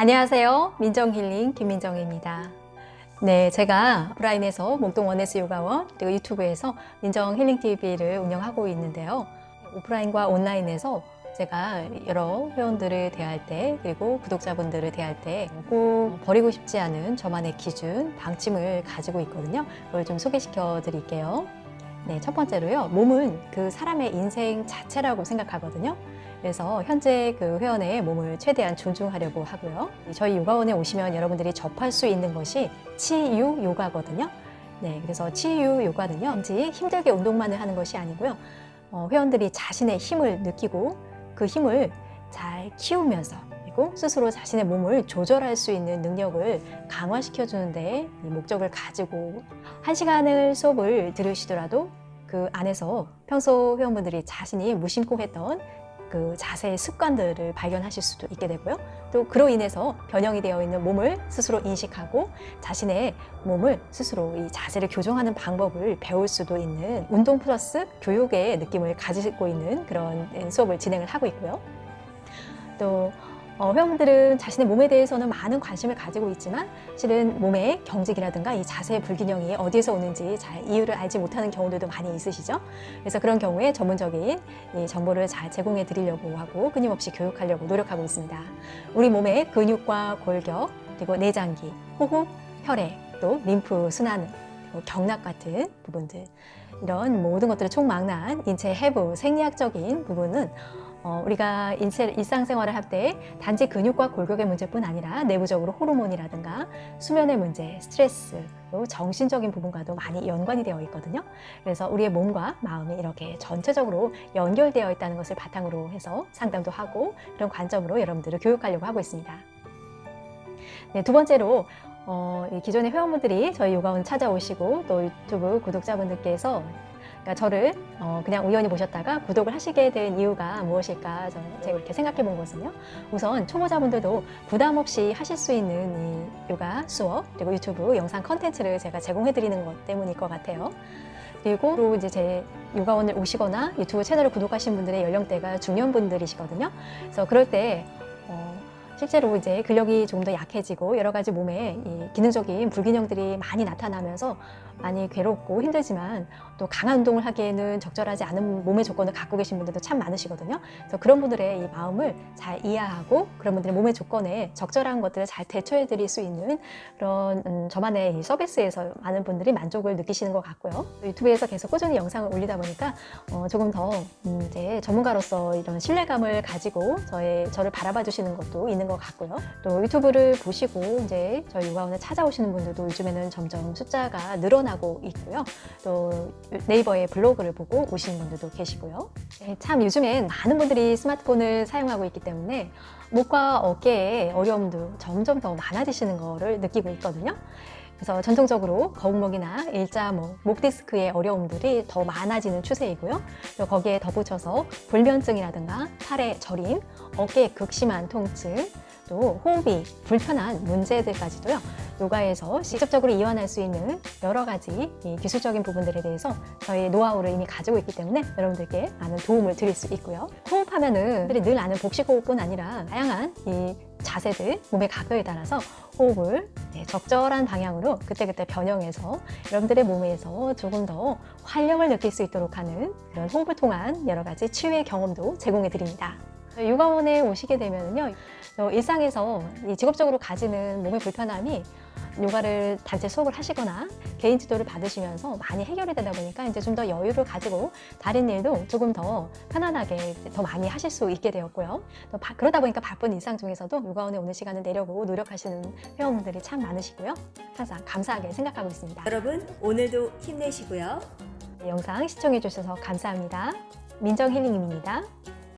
안녕하세요. 민정힐링 김민정입니다. 네, 제가 오프라인에서 목동 원네스 요가원 그리고 유튜브에서 민정힐링TV를 운영하고 있는데요. 오프라인과 온라인에서 제가 여러 회원들을 대할 때 그리고 구독자분들을 대할 때 꼭 버리고 싶지 않은 저만의 기준, 방침을 가지고 있거든요. 그걸 좀 소개시켜 드릴게요. 네, 첫 번째로요. 몸은 그 사람의 인생 자체라고 생각하거든요. 그래서 현재 그 회원의 몸을 최대한 존중하려고 하고요. 저희 요가원에 오시면 여러분들이 접할 수 있는 것이 치유 요가거든요. 네, 그래서 치유 요가는요, 단지 힘들게 운동만을 하는 것이 아니고요. 어, 회원들이 자신의 힘을 느끼고 그 힘을 잘 키우면서 그리고 스스로 자신의 몸을 조절할 수 있는 능력을 강화시켜 주는 데 목적을 가지고 한 시간을 수업을 들으시더라도 그 안에서 평소 회원분들이 자신이 무심코 했던 그 자세의 습관들을 발견하실 수도 있게 되고요. 또 그로 인해서 변형이 되어 있는 몸을 스스로 인식하고 자신의 몸을 스스로 이 자세를 교정하는 방법을 배울 수도 있는 운동 플러스 교육의 느낌을 가지고 있는 그런 수업을 진행을 하고 있고요. 또 어, 회원분들은 자신의 몸에 대해서는 많은 관심을 가지고 있지만 실은 몸의 경직이라든가 이 자세의 불균형이 어디에서 오는지 잘 이유를 알지 못하는 경우들도 많이 있으시죠. 그래서 그런 경우에 전문적인 이 정보를 잘 제공해 드리려고 하고 끊임없이 교육하려고 노력하고 있습니다. 우리 몸의 근육과 골격, 그리고 내장기, 호흡, 혈액, 또 림프 순환, 그리고 경락 같은 부분들 이런 모든 것들을 총망라한 인체 해부 생리학적인 부분은 어, 우리가 인체, 일상생활을 할 때 단지 근육과 골격의 문제뿐 아니라 내부적으로 호르몬이라든가 수면의 문제, 스트레스, 또 정신적인 부분과도 많이 연관이 되어 있거든요. 그래서 우리의 몸과 마음이 이렇게 전체적으로 연결되어 있다는 것을 바탕으로 해서 상담도 하고 그런 관점으로 여러분들을 교육하려고 하고 있습니다. 네, 두 번째로 어, 기존의 회원분들이 저희 요가원 찾아오시고 또 유튜브 구독자분들께서 그러니까 저를 어, 그냥 우연히 보셨다가 구독을 하시게 된 이유가 무엇일까 저는 제가 이렇게 생각해 본 것은요. 우선 초보자분들도 부담 없이 하실 수 있는 이 요가 수업 그리고 유튜브 영상 컨텐츠를 제가 제공해 드리는 것 때문일 것 같아요. 그리고 또 이제 제 요가원을 오시거나 유튜브 채널을 구독하신 분들의 연령대가 중년분들이시거든요. 그래서 그럴 때 어, 실제로 이제 근력이 조금 더 약해지고 여러 가지 몸에 이 기능적인 불균형들이 많이 나타나면서 많이 괴롭고 힘들지만 또 강한 운동을 하기에는 적절하지 않은 몸의 조건을 갖고 계신 분들도 참 많으시거든요. 그래서 그런 분들의 이 마음을 잘 이해하고 그런 분들의 몸의 조건에 적절한 것들을 잘 대처해 드릴 수 있는 그런 음, 저만의 이 서비스에서 많은 분들이 만족을 느끼시는 것 같고요. 유튜브에서 계속 꾸준히 영상을 올리다 보니까 어, 조금 더 음, 이제 전문가로서 이런 신뢰감을 가지고 저의 저를 바라봐 주시는 것도 있는 것 같고요. 또 유튜브를 보시고 이제 저희 요가원에 찾아오시는 분들도 요즘에는 점점 숫자가 늘어나고 있고요. 또 네이버의 블로그를 보고 오시는 분들도 계시고요. 네, 참 요즘엔 많은 분들이 스마트폰을 사용하고 있기 때문에 목과 어깨에 어려움도 점점 더 많아지시는 거를 느끼고 있거든요. 그래서 전통적으로 거북목이나 일자목, 목 디스크의 어려움들이 더 많아지는 추세이고요. 또 거기에 덧붙여서 불면증이라든가 팔의 저림, 어깨의 극심한 통증, 또 호흡이 불편한 문제들까지도요. 요가에서 직접적으로 이완할 수 있는 여러 가지 기술적인 부분들에 대해서 저희 노하우를 이미 가지고 있기 때문에 여러분들께 많은 도움을 드릴 수 있고요. 호흡하면은 늘 아는 복식호흡뿐 아니라 다양한 이 자세들, 몸의 각도에 따라서 호흡을 네, 적절한 방향으로 그때그때 변형해서 여러분들의 몸에서 조금 더 활력을 느낄 수 있도록 하는 그런 호흡을 통한 여러 가지 치유의 경험도 제공해 드립니다. 육아원에 오시게 되면요 일상에서 직업적으로 가지는 몸의 불편함이 요가를 단체 수업을 하시거나 개인 지도를 받으시면서 많이 해결이 되다 보니까 이제 좀 더 여유를 가지고 다른 일도 조금 더 편안하게 더 많이 하실 수 있게 되었고요. 또 바, 그러다 보니까 바쁜 일상 중에서도 요가원에 오는 시간을 내려고 노력하시는 회원분들이 참 많으시고요. 항상 감사하게 생각하고 있습니다. 여러분 오늘도 힘내시고요. 네, 영상 시청해 주셔서 감사합니다. 민정힐링입니다.